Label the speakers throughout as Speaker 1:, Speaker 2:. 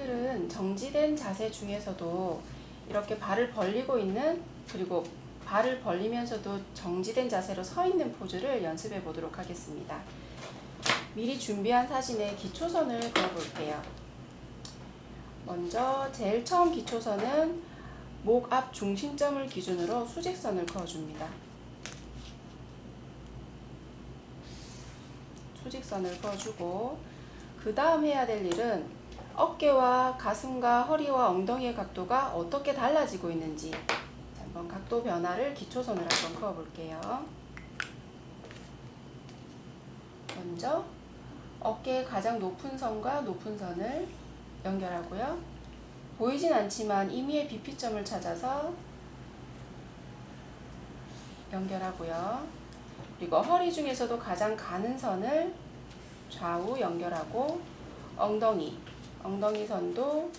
Speaker 1: 오늘은 정지된 자세 중에서도 이렇게 발을 벌리고 있는 그리고 발을 벌리면서도 정지된 자세로 서 있는 포즈를 연습해 보도록 하겠습니다. 미리 준비한 사진에 기초선을 그어 볼게요. 먼저 제일 처음 기초선은 목 앞 중심점을 기준으로 수직선을 그어줍니다. 수직선을 그어주고 그 다음 해야 될 일은 어깨와 가슴과 허리와 엉덩이의 각도가 어떻게 달라지고 있는지 한번 각도 변화를 기초선을 한번 그어볼게요. 먼저 어깨의 가장 높은 선과 높은 선을 연결하고요. 보이진 않지만 임의의 비피점을 찾아서 연결하고요. 그리고 허리 중에서도 가장 가는 선을 좌우 연결하고 엉덩이, 엉덩이 선도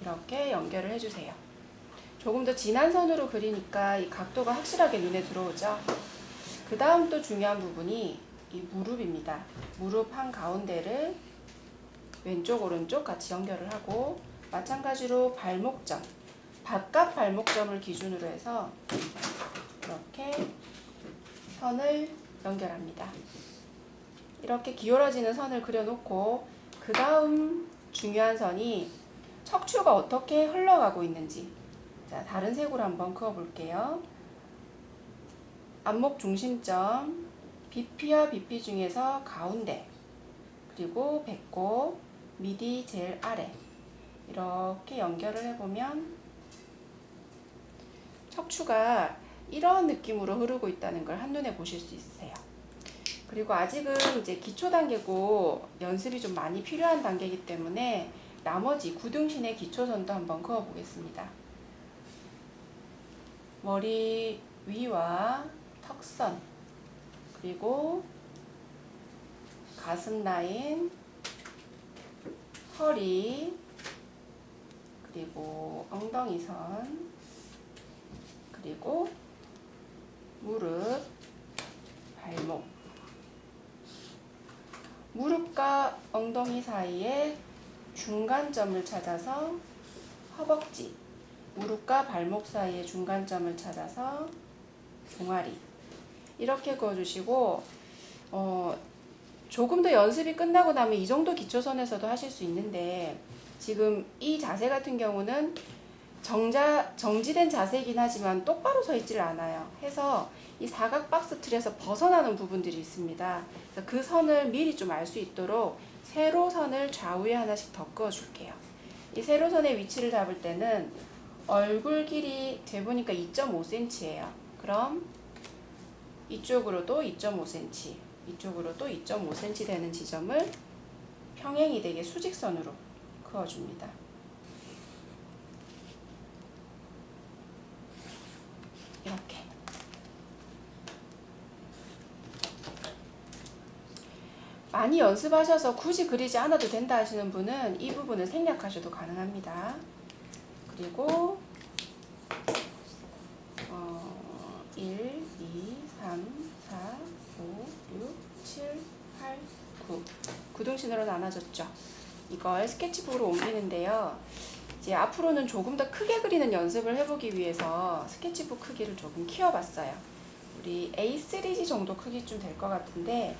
Speaker 1: 이렇게 연결을 해주세요. 조금 더 진한 선으로 그리니까 이 각도가 확실하게 눈에 들어오죠. 그 다음 또 중요한 부분이 이 무릎입니다. 무릎 한 가운데를 왼쪽 오른쪽 같이 연결을 하고 마찬가지로 발목점, 바깥 발목점을 기준으로 해서 이렇게 선을 연결합니다. 이렇게 기울어지는 선을 그려놓고 그 다음 중요한 선이 척추가 어떻게 흘러가고 있는지 자, 다른 색으로 한번 그어볼게요. 안목 중심점, 비피와 비피 중에서 가운데, 그리고 배꼽, 미디 제일 아래 이렇게 연결을 해보면 척추가 이런 느낌으로 흐르고 있다는 걸 한눈에 보실 수 있으세요. 그리고 아직은 이제 기초 단계고 연습이 좀 많이 필요한 단계이기 때문에 나머지 구등신의 기초선도 한번 그어 보겠습니다. 머리 위와 턱선 그리고 가슴 라인 허리 그리고 엉덩이 선 그리고 무릎 발목 무릎과 엉덩이 사이에 중간점을 찾아서 허벅지 무릎과 발목 사이의 중간점을 찾아서 종아리. 이렇게 그어주시고 어, 조금 더 연습이 끝나고 나면 이 정도 기초선에서도 하실 수 있는데 지금 이 자세 같은 경우는 정자, 정지된 자세이긴 하지만 똑바로 서 있지를 않아요. 해서 이 사각 박스 틀에서 벗어나는 부분들이 있습니다. 그 선을 미리 좀 알 수 있도록 세로선을 좌우에 하나씩 더 그어줄게요. 이 세로선의 위치를 잡을 때는 얼굴 길이 재보니까 2.5cm예요. 그럼 이쪽으로도 2.5cm, 이쪽으로도 2.5cm 되는 지점을 평행이 되게 수직선으로 그어줍니다. 이렇게 많이 연습하셔서 굳이 그리지 않아도 된다 하시는 분은 이 부분을 생략하셔도 가능합니다. 그리고 어, 1, 2, 3, 4, 5, 6, 7, 8, 9 구등신으로 나눠졌죠. 이걸 스케치북으로 옮기는데요. 이제 앞으로는 조금 더 크게 그리는 연습을 해보기 위해서 스케치북 크기를 조금 키워봤어요. 우리 A3G 정도 크기쯤 될 것 같은데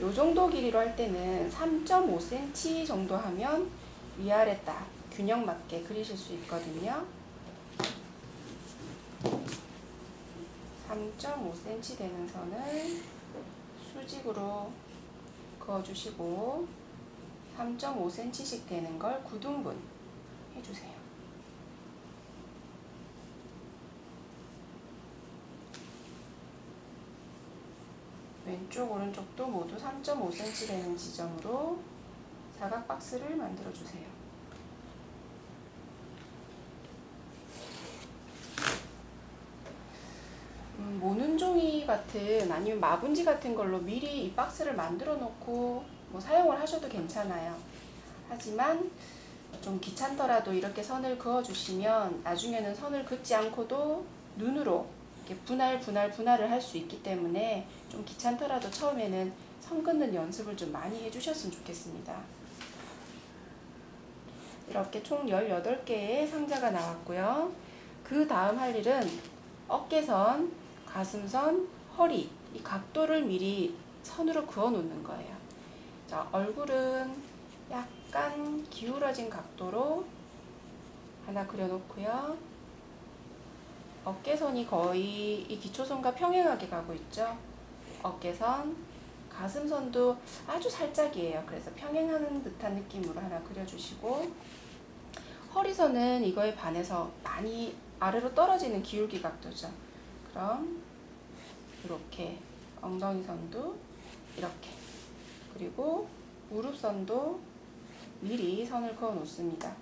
Speaker 1: 요 정도 길이로 할 때는 3.5cm 정도 하면 위아래 딱 균형 맞게 그리실 수 있거든요. 3.5cm 되는 선을 수직으로 그어주시고 3.5cm씩 되는 걸 9등분 해주세요. 왼쪽 오른쪽도 모두 3.5cm 되는 지점으로 사각 박스를 만들어 주세요. 음, 모는 종이 같은 아니면 마분지 같은 걸로 미리 이 박스를 만들어 놓고 뭐 사용을 하셔도 괜찮아요. 하지만 좀 귀찮더라도 이렇게 선을 그어 주시면 나중에는 선을 긋지 않고도 눈으로 이렇게 분할 분할 분할을 할 수 있기 때문에 좀 귀찮더라도 처음에는 선 긋는 연습을 좀 많이 해주셨으면 좋겠습니다. 이렇게 총 18개의 상자가 나왔고요. 그 다음 할 일은 어깨선, 가슴선, 허리 이 각도를 미리 선으로 그어 놓는 거예요. 자, 얼굴은 약간 기울어진 각도로 하나 그려 놓고요. 어깨선이 거의 이 기초선과 평행하게 가고 있죠. 어깨선, 가슴선도 아주 살짝이에요. 그래서 평행하는 듯한 느낌으로 하나 그려주시고 허리선은 이거에 반해서 많이 아래로 떨어지는 기울기 각도죠. 그럼 이렇게 엉덩이 선도 이렇게 그리고 무릎선도 미리 선을 그어 놓습니다.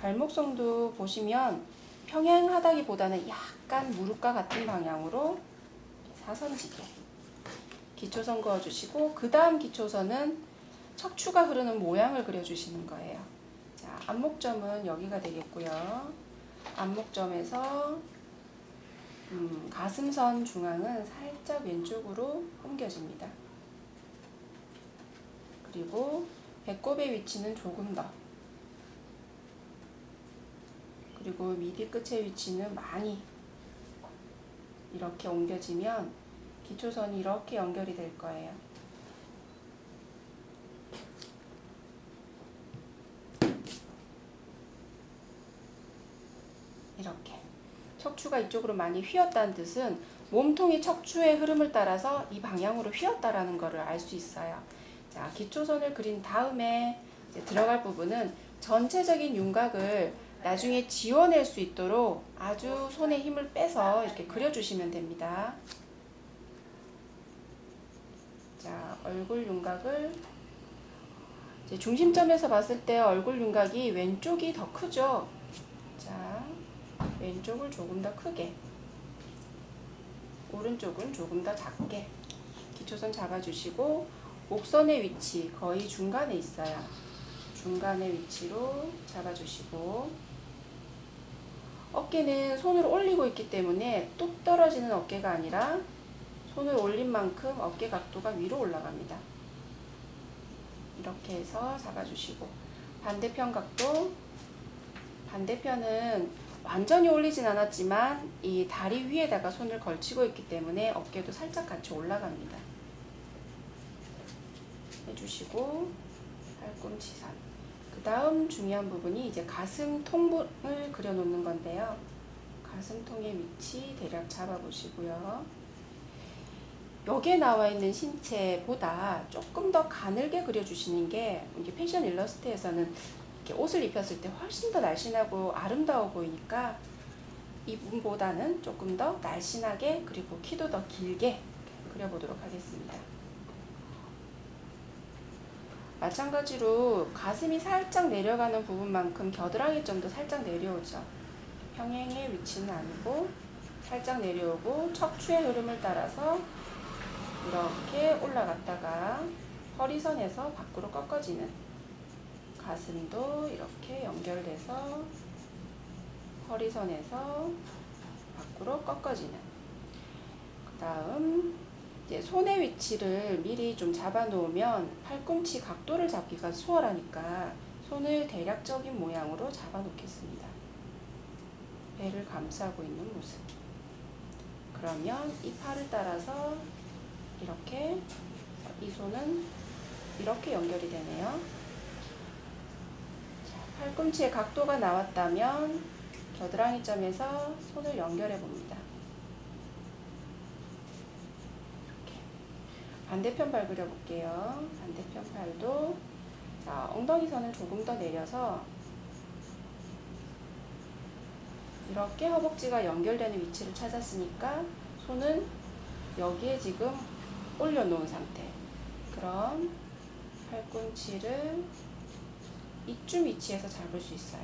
Speaker 1: 발목선도 보시면 평행하다기보다는 약간 무릎과 같은 방향으로 사선지게 기초선 그어주시고 그 다음 기초선은 척추가 흐르는 모양을 그려주시는 거예요. 자, 안목점은 여기가 되겠고요. 안목점에서 음, 가슴선 중앙은 살짝 왼쪽으로 옮겨집니다. 그리고 배꼽의 위치는 조금 더 그리고 미디 끝의 위치는 많이 이렇게 옮겨지면 기초선이 이렇게 연결이 될 거예요. 이렇게 척추가 이쪽으로 많이 휘었다는 뜻은 몸통이 척추의 흐름을 따라서 이 방향으로 휘었다라는 것을 알 수 있어요. 자, 기초선을 그린 다음에 들어갈 부분은 전체적인 윤곽을 나중에 지워낼 수 있도록 아주 손에 힘을 빼서 이렇게 그려주시면 됩니다. 자, 얼굴 윤곽을 중심점에서 봤을 때 얼굴 윤곽이 왼쪽이 더 크죠. 자, 왼쪽을 조금 더 크게, 오른쪽은 조금 더 작게 기초선 잡아주시고 목선의 위치 거의 중간에 있어요. 중간의 위치로 잡아주시고 어깨는 손으로 올리고 있기 때문에 뚝 떨어지는 어깨가 아니라 손을 올린 만큼 어깨 각도가 위로 올라갑니다. 이렇게 해서 잡아주시고 반대편 각도 반대편은 완전히 올리진 않았지만 이 다리 위에다가 손을 걸치고 있기 때문에 어깨도 살짝 같이 올라갑니다. 해주시고 팔꿈치선 그 다음 중요한 부분이 이제 가슴 통을 그려놓는 건데요. 가슴통의 위치 대략 잡아보시고요. 여기에 나와 있는 신체보다 조금 더 가늘게 그려주시는 게 이게 패션 일러스트에서는 이렇게 옷을 입혔을 때 훨씬 더 날씬하고 아름다워 보이니까 이 부분보다는 조금 더 날씬하게 그리고 키도 더 길게 그려보도록 하겠습니다. 마찬가지로 가슴이 살짝 내려가는 부분만큼 겨드랑이 점도 살짝 내려오죠. 평행의 위치는 아니고 살짝 내려오고 척추의 흐름을 따라서 이렇게 올라갔다가 허리선에서 밖으로 꺾어지는 가슴도 이렇게 연결돼서 허리선에서 밖으로 꺾어지는 그 다음 이제 손의 위치를 미리 좀 잡아 놓으면 팔꿈치 각도를 잡기가 수월하니까 손을 대략적인 모양으로 잡아 놓겠습니다. 배를 감싸고 있는 모습. 그러면 이 팔을 따라서 이렇게 이 손은 이렇게 연결이 되네요. 자, 팔꿈치의 각도가 나왔다면 겨드랑이 점에서 손을 연결해 봅니다. 반대편 발 그려볼게요. 반대편 팔도 자 엉덩이 선을 조금 더 내려서 이렇게 허벅지가 연결되는 위치를 찾았으니까 손은 여기에 지금 올려놓은 상태. 그럼 팔꿈치를 이쯤 위치에서 잡을 수 있어요.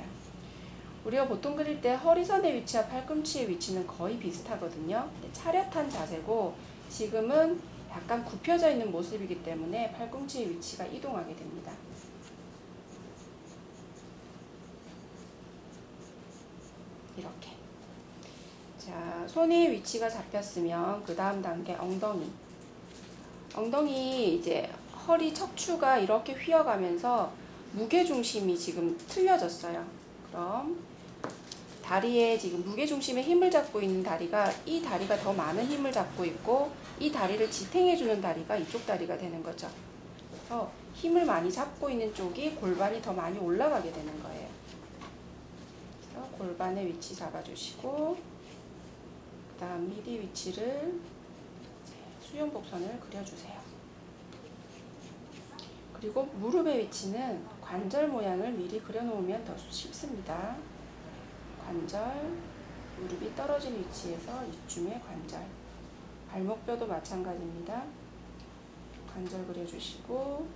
Speaker 1: 우리가 보통 그릴 때 허리선의 위치와 팔꿈치의 위치는 거의 비슷하거든요. 차렷한 자세고 지금은 약간 굽혀져 있는 모습이기 때문에 팔꿈치의 위치가 이동하게 됩니다. 이렇게. 자, 손의 위치가 잡혔으면 그 다음 단계 엉덩이. 엉덩이 이제 허리 척추가 이렇게 휘어가면서 무게 중심이 지금 틀려졌어요. 그럼 다리에 지금 무게 중심에 힘을 잡고 있는 다리가 이 다리가 더 많은 힘을 잡고 있고 이 다리를 지탱해 주는 다리가 이쪽 다리가 되는 거죠. 그래서 힘을 많이 잡고 있는 쪽이 골반이 더 많이 올라가게 되는 거예요. 그래서 골반의 위치 잡아주시고 그 다음 미디 위치를 수영 곡선을 그려주세요. 그리고 무릎의 위치는 관절 모양을 미리 그려놓으면 더 쉽습니다. 관절, 무릎이 떨어진 위치에서 이쯤에 관절. 발목뼈도 마찬가지입니다. 관절 그려주시고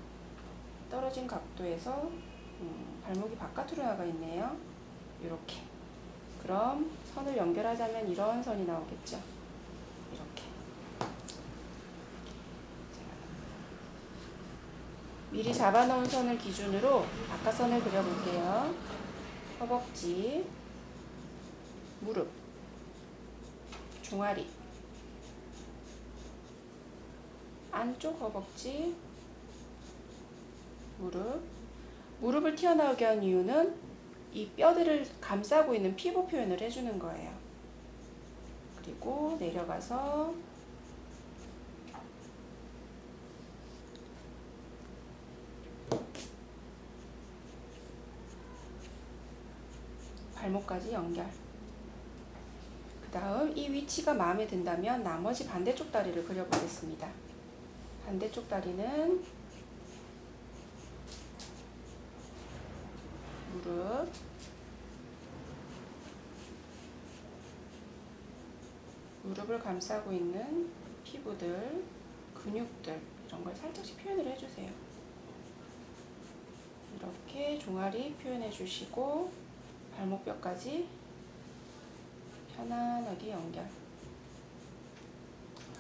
Speaker 1: 떨어진 각도에서 음, 발목이 바깥으로 나가 있네요. 이렇게. 그럼 선을 연결하자면 이런 선이 나오겠죠. 이렇게. 미리 잡아놓은 선을 기준으로 바깥선을 그려볼게요. 허벅지, 무릎, 종아리, 안쪽 허벅지, 무릎. 무릎을 튀어나오게 한 이유는 이 뼈들을 감싸고 있는 피부 표현을 해주는 거예요. 그리고 내려가서 발목까지 연결. 그 다음 이 위치가 마음에 든다면 나머지 반대쪽 다리를 그려보겠습니다. 반대쪽 다리는 무릎, 무릎을 감싸고 있는 피부들, 근육들 이런 걸 살짝씩 표현을 해주세요. 이렇게 종아리 표현해 주시고 발목뼈까지 편안하게 연결.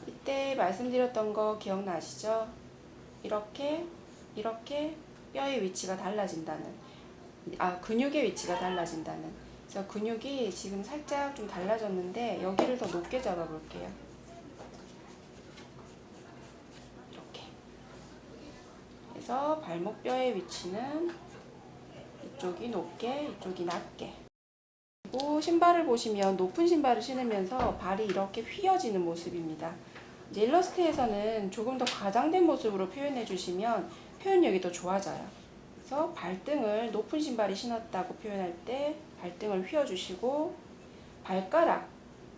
Speaker 1: 이때 말씀드렸던 거 기억나시죠? 이렇게 이렇게 뼈의 위치가 달라진다는 아 근육의 위치가 달라진다는 그래서 근육이 지금 살짝 좀 달라졌는데 여기를 더 높게 잡아 볼게요. 이렇게 그래서 발목뼈의 위치는 이쪽이 높게 이쪽이 낮게 그리고 신발을 보시면 높은 신발을 신으면서 발이 이렇게 휘어지는 모습입니다. 일러스트에서는 조금 더 과장된 모습으로 표현해 주시면 표현력이 더 좋아져요. 그래서 발등을 높은 신발이 신었다고 표현할 때 발등을 휘어주시고 발가락,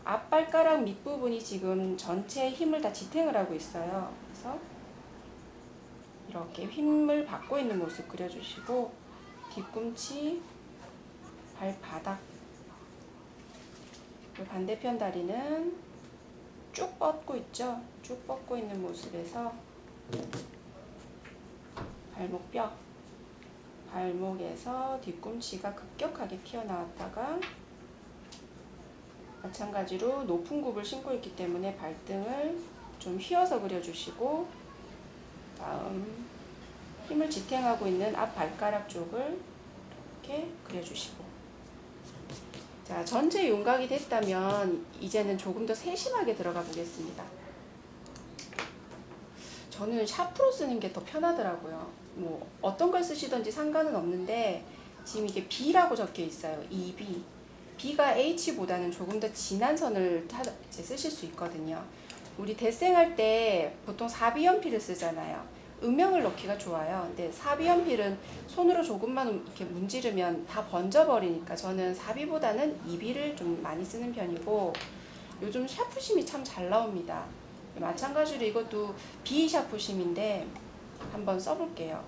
Speaker 1: 앞발가락 밑부분이 지금 전체 힘을 다 지탱을 하고 있어요. 그래서 이렇게 힘을 받고 있는 모습 그려주시고 뒤꿈치, 발바닥 반대편 다리는 쭉 뻗고 있죠. 쭉 뻗고 있는 모습에서 발목뼈 발목에서 뒤꿈치가 급격하게 튀어나왔다가 마찬가지로 높은 굽을 신고 있기 때문에 발등을 좀 휘어서 그려주시고 다음 힘을 지탱하고 있는 앞 발가락 쪽을 이렇게 그려주시고 자 전체 윤곽이 됐다면 이제는 조금 더 세심하게 들어가 보겠습니다. 저는 샤프로 쓰는 게 더 편하더라고요. 뭐 어떤 걸 쓰시든지 상관은 없는데 지금 이게 B라고 적혀 있어요. EB. B가 H보다는 조금 더 진한 선을 쓰실 수 있거든요. 우리 대생할 때 보통 사비연필을 쓰잖아요. 음영을 넣기가 좋아요. 근데 사비연필은 손으로 조금만 이렇게 문지르면 다 번져버리니까 저는 사비보다는 이비를 좀 많이 쓰는 편이고 요즘 샤프심이 참 잘 나옵니다. 마찬가지로 이것도 B 샤프심인데 한번 써볼게요.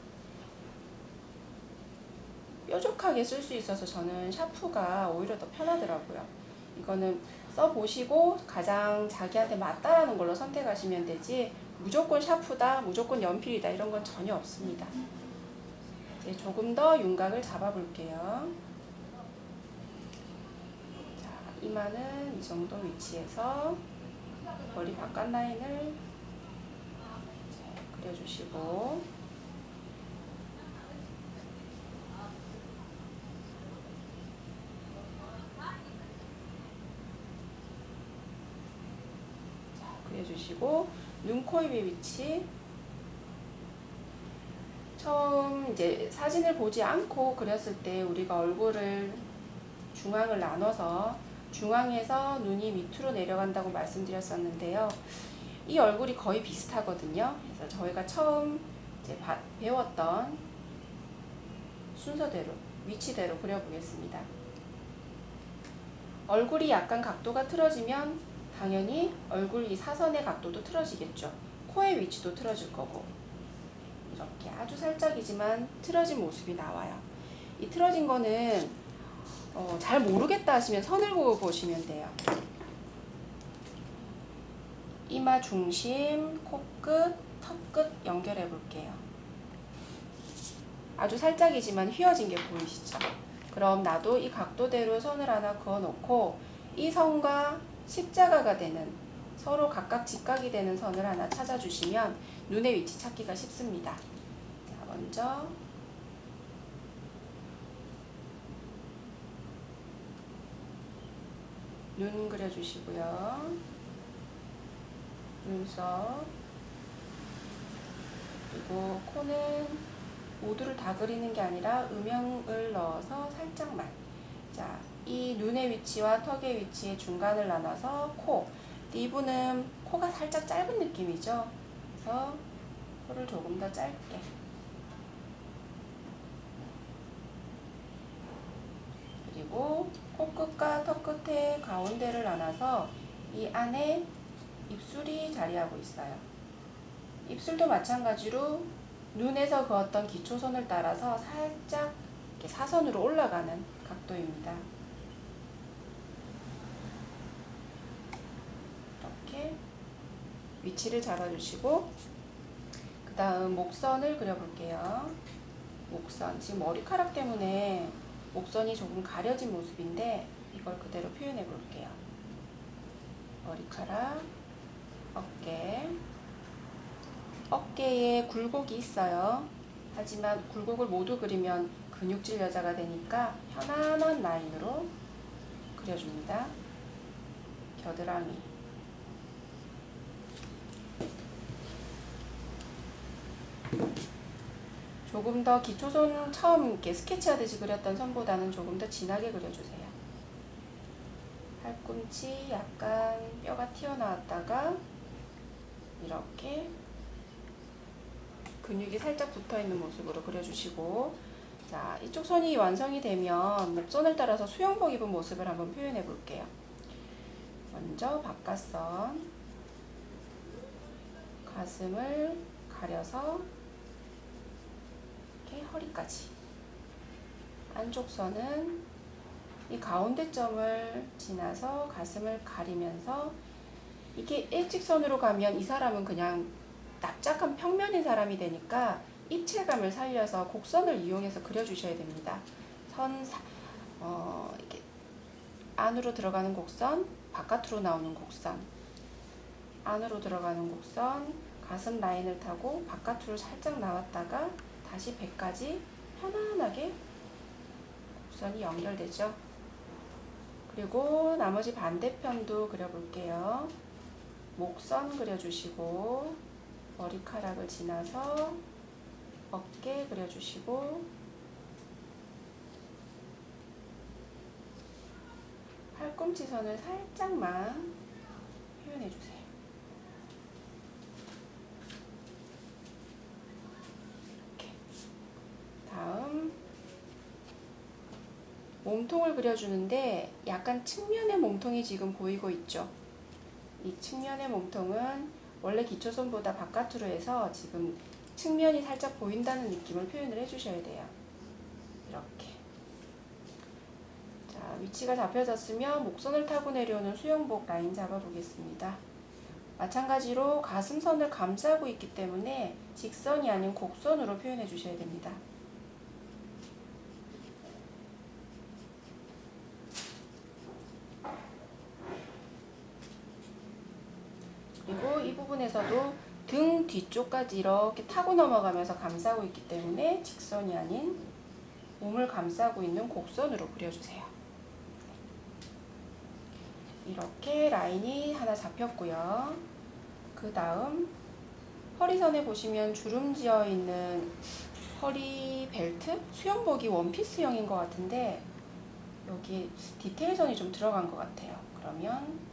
Speaker 1: 뾰족하게 쓸 수 있어서 저는 샤프가 오히려 더 편하더라고요. 이거는 써보시고 가장 자기한테 맞다라는 걸로 선택하시면 되지 무조건 샤프다, 무조건 연필이다 이런 건 전혀 없습니다. 이제 조금 더 윤곽을 잡아볼게요. 자, 이마는 이 정도 위치에서 머리 바깥 라인을 그려주시고 자, 그려주시고 눈, 코, 입의 위치 처음 이제 사진을 보지 않고 그렸을 때 우리가 얼굴을 중앙을 나눠서 중앙에서 눈이 밑으로 내려간다고 말씀드렸었는데요. 이 얼굴이 거의 비슷하거든요. 그래서 저희가 처음 이제 바, 배웠던 순서대로 위치대로 그려보겠습니다. 얼굴이 약간 각도가 틀어지면 당연히 얼굴 이 사선의 각도도 틀어지겠죠. 코의 위치도 틀어질 거고 이렇게 아주 살짝이지만 틀어진 모습이 나와요. 이 틀어진 거는 어, 잘 모르겠다 하시면 선을 그어 보시면 돼요. 이마 중심, 코끝, 턱끝 연결해 볼게요. 아주 살짝이지만 휘어진 게 보이시죠? 그럼 나도 이 각도대로 선을 하나 그어 놓고 이 선과 십자가가 되는 서로 각각 직각이 되는 선을 하나 찾아주시면 눈의 위치 찾기가 쉽습니다. 자, 먼저 눈 그려주시고요. 눈썹 그리고 코는 모두를 다 그리는 게 아니라 음영을 넣어서 살짝만 자, 이 눈의 위치와 턱의 위치의 중간을 나눠서 코 이분은 코가 살짝 짧은 느낌이죠 그래서 코를 조금 더 짧게 그리고 코끝과 턱끝의 가운데를 나눠서 이 안에 입술이 자리하고 있어요. 입술도 마찬가지로 눈에서 그었던 기초선을 따라서 살짝 사선으로 올라가는 각도입니다. 이렇게 위치를 잡아주시고 그 다음 목선을 그려볼게요. 목선 지금 머리카락 때문에 목선이 조금 가려진 모습인데 이걸 그대로 표현해 볼게요. 머리카락, 어깨, 어깨에 굴곡이 있어요. 하지만 굴곡을 모두 그리면 근육질 여자가 되니까 편안한 라인으로 그려줍니다. 겨드랑이. 조금 더 기초선 처음 이렇게 스케치하듯이 그렸던 선보다는 조금 더 진하게 그려주세요. 팔꿈치 약간 뼈가 튀어나왔다가 이렇게 근육이 살짝 붙어있는 모습으로 그려주시고 자 이쪽 선이 완성이 되면 목선을 따라서 수영복 입은 모습을 한번 표현해 볼게요. 먼저 바깥선 가슴을 가려서 이렇게 허리까지 안쪽 선은 이 가운데 점을 지나서 가슴을 가리면서 이게 일직선으로 가면 이 사람은 그냥 납작한 평면인 사람이 되니까 입체감을 살려서 곡선을 이용해서 그려주셔야 됩니다. 선, 어, 이렇게 안으로 들어가는 곡선, 바깥으로 나오는 곡선, 안으로 들어가는 곡선, 가슴 라인을 타고 바깥으로 살짝 나왔다가 다시 배까지 편안하게 곡선이 연결되죠. 그리고 나머지 반대편도 그려볼게요. 목선 그려주시고 머리카락을 지나서 어깨 그려주시고 팔꿈치 선을 살짝만 표현해주세요. 이렇게. 다음 몸통을 그려주는데 약간 측면의 몸통이 지금 보이고 있죠. 이 측면의 몸통은 원래 기초선보다 바깥으로 해서 지금 측면이 살짝 보인다는 느낌을 표현을 해주셔야 돼요. 이렇게. 자, 위치가 잡혀졌으면 목선을 타고 내려오는 수영복 라인 잡아보겠습니다. 마찬가지로 가슴선을 감싸고 있기 때문에 직선이 아닌 곡선으로 표현해 주셔야 됩니다. 그리고 이 부분에서도 등 뒤쪽까지 이렇게 타고 넘어가면서 감싸고 있기 때문에 직선이 아닌 몸을 감싸고 있는 곡선으로 그려주세요. 이렇게 라인이 하나 잡혔고요. 그 다음 허리선에 보시면 주름 지어 있는 허리 벨트 수영복이 원피스형인 것 같은데 여기 디테일선이 좀 들어간 것 같아요. 그러면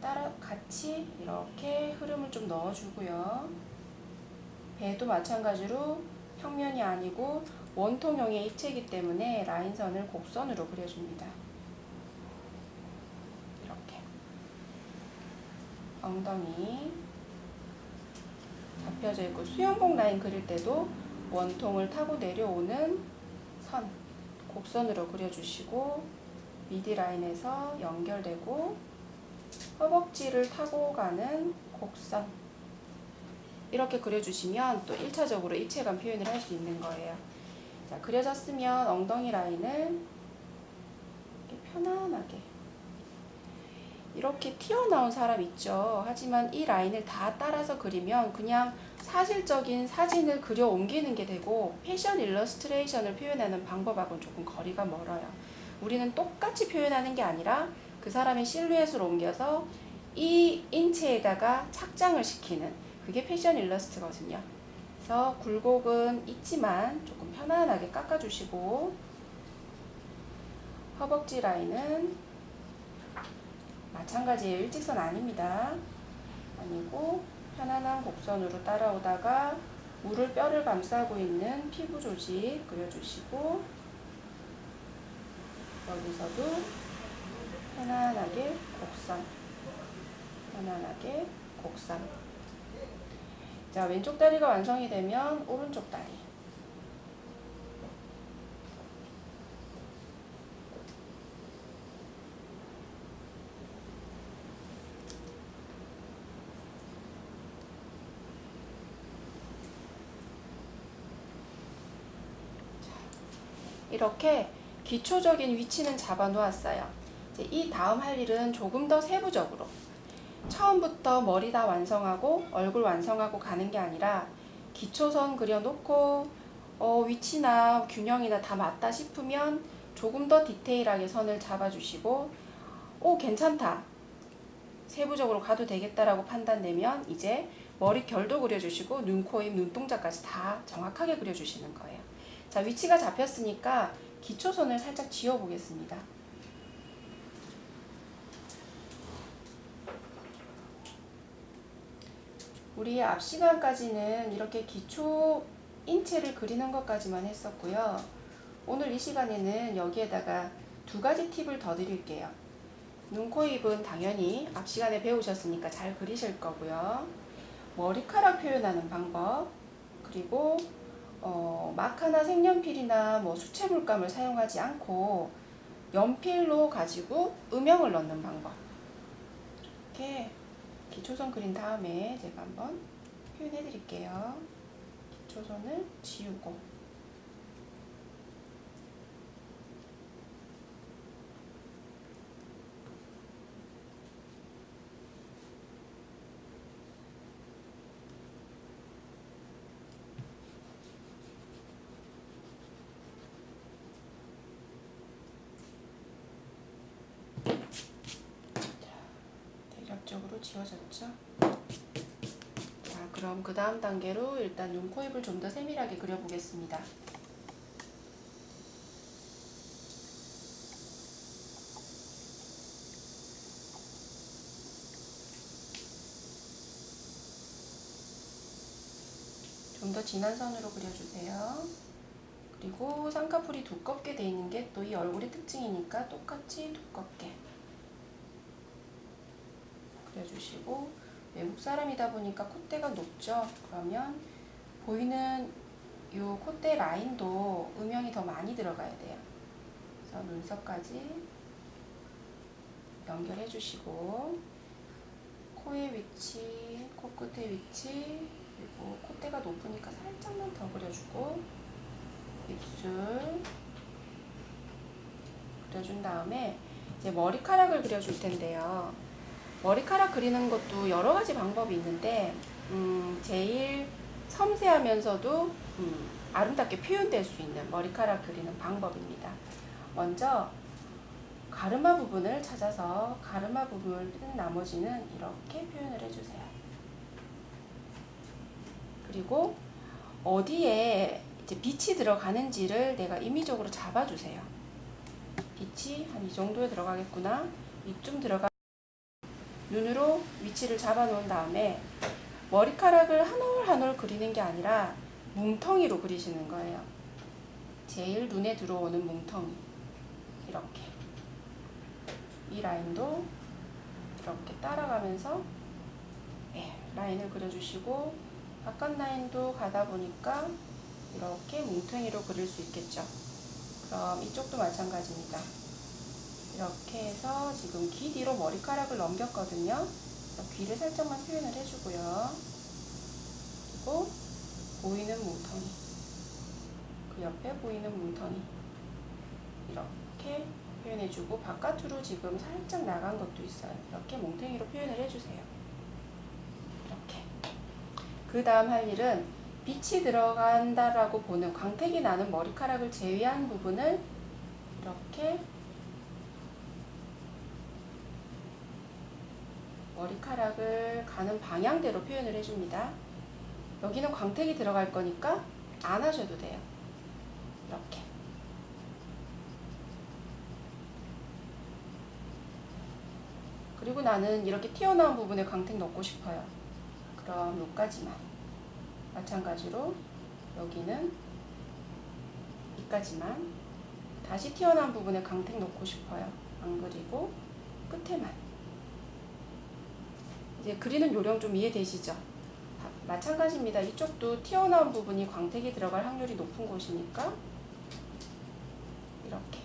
Speaker 1: 따라 같이 이렇게 흐름을 좀 넣어주고요. 배도 마찬가지로 평면이 아니고 원통형의 입체이기 때문에 라인선을 곡선으로 그려줍니다. 이렇게 엉덩이 잡혀져 있고 수영복 라인 그릴 때도 원통을 타고 내려오는 선 곡선으로 그려주시고 미디 라인에서 연결되고 허벅지를 타고 가는 곡선 이렇게 그려주시면 또 1차적으로 입체감 표현을 할 수 있는 거예요. 자, 그려졌으면 엉덩이 라인을 이렇게 편안하게 이렇게 튀어나온 사람 있죠. 하지만 이 라인을 다 따라서 그리면 그냥 사실적인 사진을 그려 옮기는 게 되고 패션 일러스트레이션을 표현하는 방법하고는 조금 거리가 멀어요. 우리는 똑같이 표현하는 게 아니라 그 사람의 실루엣을 옮겨서 이 인체에다가 착장을 시키는 그게 패션 일러스트거든요. 그래서 굴곡은 있지만 조금 편안하게 깎아주시고 허벅지 라인은 마찬가지예요. 일직선 아닙니다. 아니고 편안한 곡선으로 따라오다가 물을 뼈를 감싸고 있는 피부 조직 그려주시고 여기서도 편안하게 곡선 편안하게 곡선 자 왼쪽 다리가 완성이 되면 오른쪽 다리. 이렇게 기초적인 위치는 잡아 놓았어요. 이제 이 다음 할 일은 조금 더 세부적으로 처음부터 머리 다 완성하고 얼굴 완성하고 가는 게 아니라 기초선 그려놓고 어, 위치나 균형이나 다 맞다 싶으면 조금 더 디테일하게 선을 잡아주시고 오 괜찮다 세부적으로 가도 되겠다라고 판단되면 이제 머리 결도 그려주시고 눈, 코, 입, 눈동자까지 다 정확하게 그려주시는 거예요. 자 위치가 잡혔으니까 기초선을 살짝 지워보겠습니다. 우리 앞 시간까지는 이렇게 기초 인체를 그리는 것까지만 했었고요. 오늘 이 시간에는 여기에다가 두 가지 팁을 더 드릴게요. 눈, 코, 입은 당연히 앞 시간에 배우셨으니까 잘 그리실 거고요. 머리카락 표현하는 방법, 그리고 어, 마카나 색연필이나 뭐 수채 물감을 사용하지 않고 연필로 가지고 음영을 넣는 방법. 이렇게 기초선 그린 다음에 제가 한번 표현해 드릴게요. 기초선을 지우고 지워졌죠? 자, 그럼 그 다음 단계로 일단 눈, 코, 입을 좀 더 세밀하게 그려보겠습니다. 좀 더 진한 선으로 그려주세요. 그리고 쌍꺼풀이 두껍게 돼 있는 게 또 이 얼굴의 특징이니까 똑같이 두껍게 그려주시고 외국 사람이다 보니까 콧대가 높죠. 그러면 보이는 이 콧대 라인도 음영이 더 많이 들어가야 돼요. 그래서 눈썹까지 연결해 주시고 코의 위치, 코끝의 위치 그리고 콧대가 높으니까 살짝만 더 그려주고 입술 그려준 다음에 이제 머리카락을 그려줄 텐데요. 머리카락 그리는 것도 여러 가지 방법이 있는데 음, 제일 섬세하면서도 음, 아름답게 표현될 수 있는 머리카락 그리는 방법입니다. 먼저 가르마 부분을 찾아서 가르마 부분을 뜬 나머지는 이렇게 표현을 해주세요. 그리고 어디에 이제 빛이 들어가는지를 내가 임의적으로 잡아주세요. 빛이 한 이 정도에 들어가겠구나. 이쯤 들어가 눈으로 위치를 잡아 놓은 다음에 머리카락을 한 올 한 올 그리는 게 아니라 뭉텅이로 그리시는 거예요. 제일 눈에 들어오는 뭉텅이 이렇게 이 라인도 이렇게 따라가면서 예, 라인을 그려주시고 바깥 라인도 가다 보니까 이렇게 뭉텅이로 그릴 수 있겠죠. 그럼 이쪽도 마찬가지입니다. 이렇게 해서 지금 귀 뒤로 머리카락을 넘겼거든요. 귀를 살짝만 표현을 해주고요. 그리고 보이는 뭉텅이 그 옆에 보이는 뭉텅이 이렇게 표현해주고 바깥으로 지금 살짝 나간 것도 있어요. 이렇게 뭉텅이로 표현을 해주세요. 이렇게 그 다음 할 일은 빛이 들어간다라고 보는 광택이 나는 머리카락을 제외한 부분을 이렇게 머리카락을 가는 방향대로 표현을 해줍니다. 여기는 광택이 들어갈 거니까 안 하셔도 돼요. 이렇게. 그리고 나는 이렇게 튀어나온 부분에 광택 넣고 싶어요. 그럼 여기까지만. 마찬가지로 여기는 여기까지만. 다시 튀어나온 부분에 광택 넣고 싶어요. 안 그리고 끝에만. 이제 그리는 요령 좀 이해되시죠? 마찬가지입니다. 이쪽도 튀어나온 부분이 광택이 들어갈 확률이 높은 곳이니까 이렇게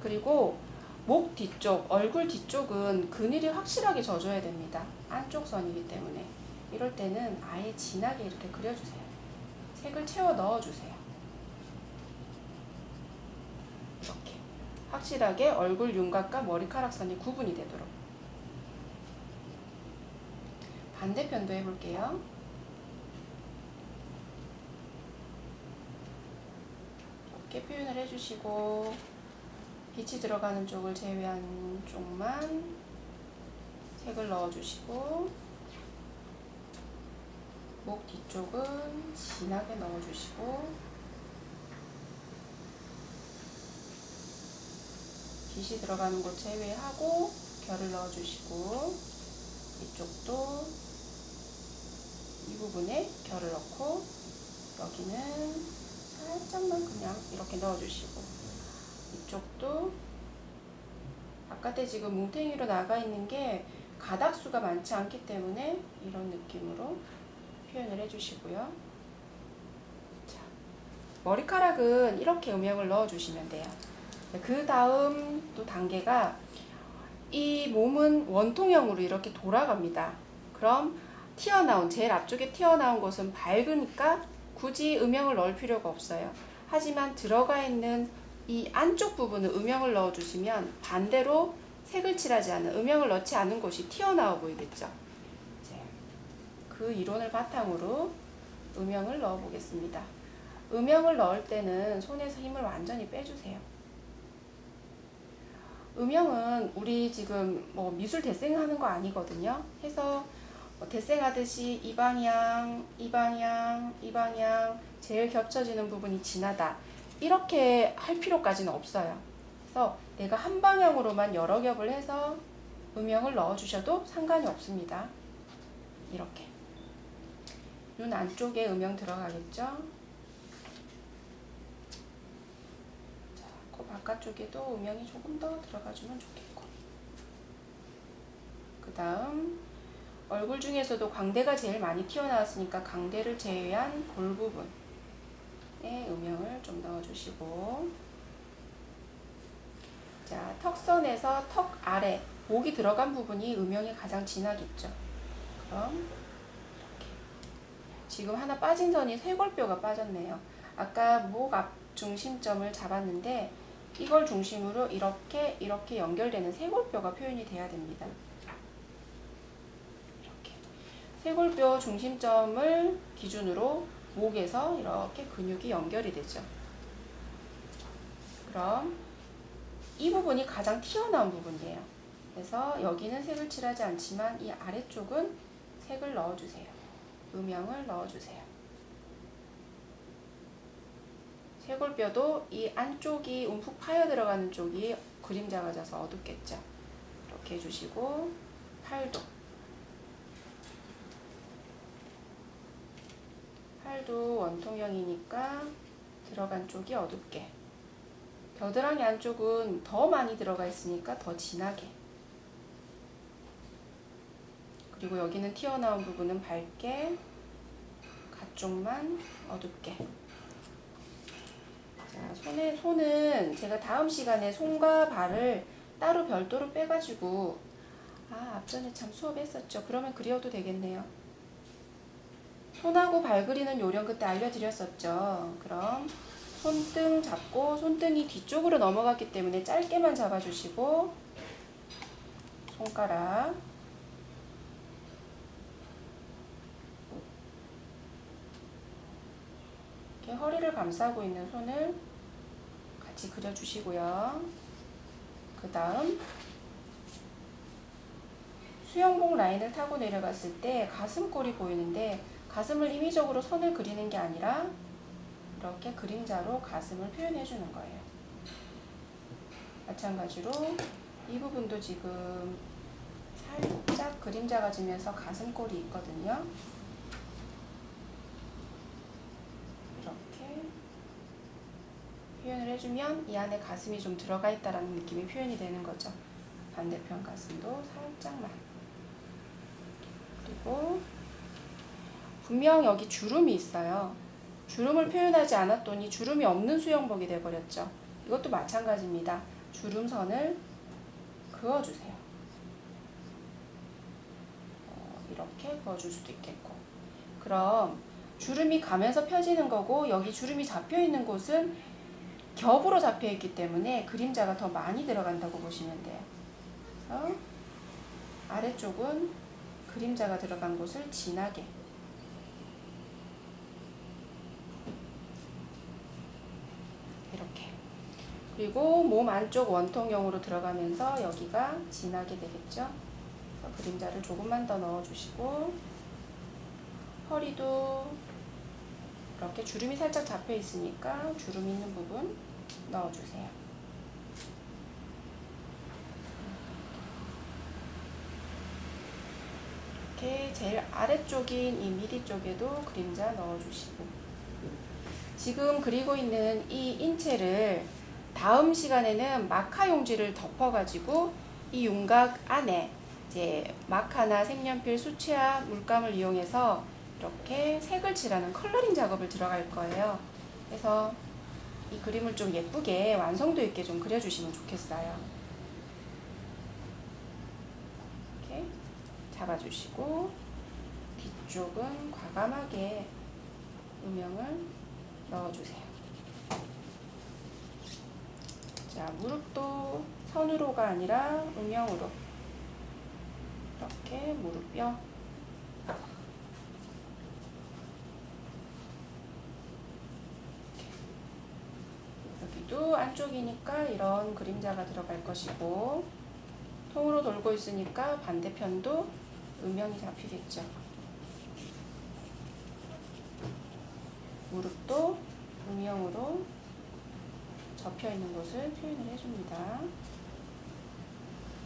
Speaker 1: 그리고 목 뒤쪽, 얼굴 뒤쪽은 그늘이 확실하게 져줘야 됩니다. 안쪽 선이기 때문에 이럴 때는 아예 진하게 이렇게 그려주세요. 색을 채워 넣어주세요. 이렇게 확실하게 얼굴 윤곽과 머리카락 선이 구분이 되도록 반대편도 해볼게요. 이렇게 표현을 해주시고 빛이 들어가는 쪽을 제외한 쪽만 색을 넣어주시고 목 뒤쪽은 진하게 넣어주시고 빛이 들어가는 곳 제외하고 결을 넣어주시고 이쪽도 이 부분에 결을 넣고 여기는 살짝만 그냥 이렇게 넣어주시고 이쪽도 바깥에 지금 뭉탱이로 나가 있는 게 가닥수가 많지 않기 때문에 이런 느낌으로 표현을 해주시고요. 자, 머리카락은 이렇게 음영을 넣어주시면 돼요. 그 다음 또 단계가 이 몸은 원통형으로 이렇게 돌아갑니다. 그럼 튀어나온 제일 앞쪽에 튀어나온 곳은 밝으니까 굳이 음영을 넣을 필요가 없어요. 하지만 들어가 있는 이 안쪽 부분은 음영을 넣어 주시면 반대로 색을 칠하지 않은 음영을 넣지 않은 곳이 튀어나와 보이겠죠. 그 이론을 바탕으로 음영을 넣어 보겠습니다. 음영을 넣을 때는 손에서 힘을 완전히 빼주세요. 음영은 우리 지금 뭐 미술 대생 하는 거 아니거든요. 해서 뭐 대생하듯이 이 방향, 이 방향, 이 방향 제일 겹쳐지는 부분이 진하다. 이렇게 할 필요까지는 없어요. 그래서 내가 한 방향으로만 여러 겹을 해서 음영을 넣어주셔도 상관이 없습니다. 이렇게. 눈 안쪽에 음영 들어가겠죠? 자, 그 바깥쪽에도 음영이 조금 더 들어가주면 좋겠고. 그 다음 얼굴 중에서도 광대가 제일 많이 튀어나왔으니까 광대를 제외한 볼 부분에 음영을 좀 넣어주시고 자 턱선에서 턱 아래 목이 들어간 부분이 음영이 가장 진하겠죠. 그럼 이렇게 지금 하나 빠진 선이 쇄골뼈가 빠졌네요. 아까 목 앞 중심점을 잡았는데 이걸 중심으로 이렇게 이렇게 연결되는 쇄골뼈가 표현이 돼야 됩니다. 쇄골뼈 중심점을 기준으로 목에서 이렇게 근육이 연결이 되죠. 그럼 이 부분이 가장 튀어나온 부분이에요. 그래서 여기는 색을 칠하지 않지만 이 아래쪽은 색을 넣어주세요. 음영을 넣어주세요. 쇄골뼈도 이 안쪽이 움푹 파여 들어가는 쪽이 그림자가 져서 어둡겠죠. 이렇게 해주시고 팔도 팔도 원통형이니까 들어간 쪽이 어둡게. 겨드랑이 안쪽은 더 많이 들어가 있으니까 더 진하게. 그리고 여기는 튀어나온 부분은 밝게 가쪽만 어둡게. 자, 손에, 손은 제가 다음 시간에 손과 발을 따로 별도로 빼가지고 아 앞전에 참 수업했었죠. 그러면 그려도 되겠네요 손하고 발 그리는 요령 그때 알려드렸었죠 그럼 손등 잡고 손등이 뒤쪽으로 넘어갔기 때문에 짧게만 잡아주시고 손가락 이렇게 허리를 감싸고 있는 손을 같이 그려주시고요. 그 다음 수영복 라인을 타고 내려갔을 때 가슴골이 보이는데 가슴을 임의적으로 선을 그리는 게 아니라 이렇게 그림자로 가슴을 표현해 주는 거예요. 마찬가지로 이 부분도 지금 살짝 그림자가 지면서 가슴골이 있거든요. 이렇게 표현을 해주면 이 안에 가슴이 좀 들어가 있다라는 느낌이 표현이 되는 거죠. 반대편 가슴도 살짝만. 그리고 분명 여기 주름이 있어요. 주름을 표현하지 않았더니 주름이 없는 수영복이 돼버렸죠. 이것도 마찬가지입니다. 주름선을 그어주세요. 어, 이렇게 그어줄 수도 있겠고. 그럼 주름이 가면서 펴지는 거고 여기 주름이 잡혀 있는 곳은 겹으로 잡혀 있기 때문에 그림자가 더 많이 들어간다고 보시면 돼요. 아래쪽은 그림자가 들어간 곳을 진하게 그리고 몸 안쪽 원통형으로 들어가면서 여기가 진하게 되겠죠. 그림자를 조금만 더 넣어주시고 허리도 이렇게 주름이 살짝 잡혀 있으니까 주름 있는 부분 넣어주세요. 이렇게 제일 아래쪽인 이 미리 쪽에도 그림자 넣어주시고 지금 그리고 있는 이 인체를 다음 시간에는 마카 용지를 덮어가지고 이 윤곽 안에 이제 마카나 색연필, 수채화, 물감을 이용해서 이렇게 색을 칠하는 컬러링 작업을 들어갈 거예요. 그래서 이 그림을 좀 예쁘게 완성도 있게 좀 그려주시면 좋겠어요. 이렇게 잡아주시고 뒤쪽은 과감하게 음영을 넣어주세요. 자, 무릎도 선으로가 아니라 음영으로. 이렇게 무릎뼈 여기도 안쪽이니까 이런 그림자가 들어갈 것이고 통으로 돌고 있으니까 반대편도 음영이 잡히겠죠. 무릎도 음영으로 접혀 있는 곳을 표현을 해줍니다.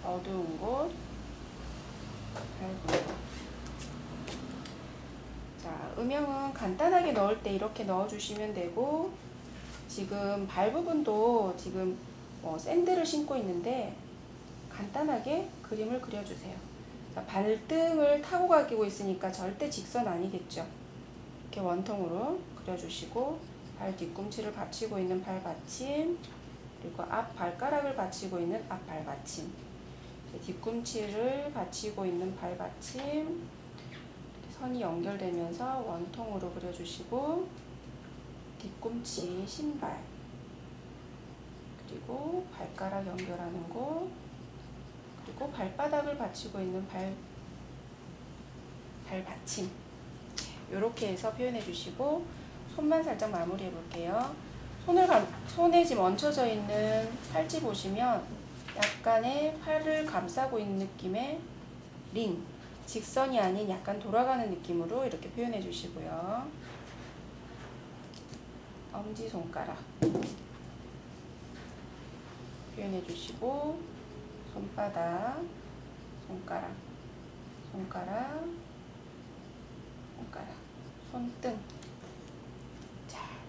Speaker 1: 어두운 곳, 밝은 곳. 자, 음영은 간단하게 넣을 때 이렇게 넣어주시면 되고 지금 발 부분도 지금 뭐 샌들을 신고 있는데 간단하게 그림을 그려주세요. 자, 발등을 타고 가기고 있으니까 절대 직선 아니겠죠. 이렇게 원통으로 그려주시고 발 뒤꿈치를 받치고 있는 발 받침 그리고 앞 발가락을 받치고 있는 앞 발 받침. 뒤꿈치를 받치고 있는 발 받침. 선이 연결되면서 원통으로 그려주시고 뒤꿈치 신발 그리고 발가락 연결하는 곳 그리고 발바닥을 받치고 있는 발, 발 받침. 이렇게 해서 표현해 주시고 손만 살짝 마무리해 볼게요. 손을 감, 손에 지금 얹혀져 있는 팔찌 보시면 약간의 팔을 감싸고 있는 느낌의 링 직선이 아닌 약간 돌아가는 느낌으로 이렇게 표현해 주시고요. 엄지손가락 표현해 주시고 손바닥 손가락 손가락 손가락 손등. 자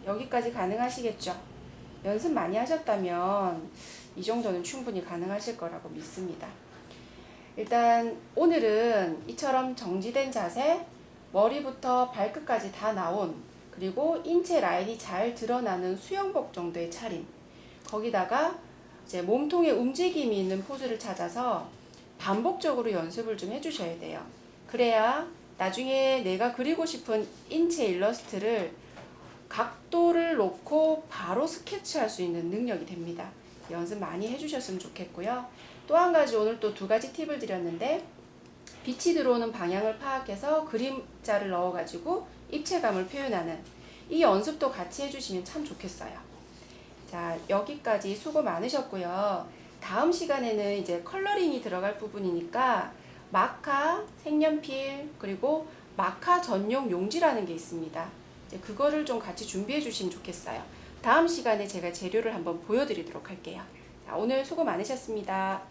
Speaker 1: 여기까지 가능하시겠죠? 연습 많이 하셨다면 이 정도는 충분히 가능하실 거라고 믿습니다. 일단 오늘은 이처럼 정지된 자세 머리부터 발끝까지 다 나온 그리고 인체 라인이 잘 드러나는 수영복 정도의 차림 거기다가 이제 몸통에 움직임이 있는 포즈를 찾아서 반복적으로 연습을 좀 해주셔야 돼요. 그래야 나중에 내가 그리고 싶은 인체 일러스트를 각도를 놓고 바로 스케치할 수 있는 능력이 됩니다. 연습 많이 해주셨으면 좋겠고요. 또 한 가지 오늘 또 두 가지 팁을 드렸는데 빛이 들어오는 방향을 파악해서 그림자를 넣어가지고 입체감을 표현하는 이 연습도 같이 해주시면 참 좋겠어요. 자, 여기까지 수고 많으셨고요. 다음 시간에는 이제 컬러링이 들어갈 부분이니까 마카, 색연필, 그리고 마카 전용 용지라는 게 있습니다. 이제 그거를 좀 같이 준비해 주시면 좋겠어요. 다음 시간에 제가 재료를 한번 보여드리도록 할게요. 자, 오늘 수고 많으셨습니다.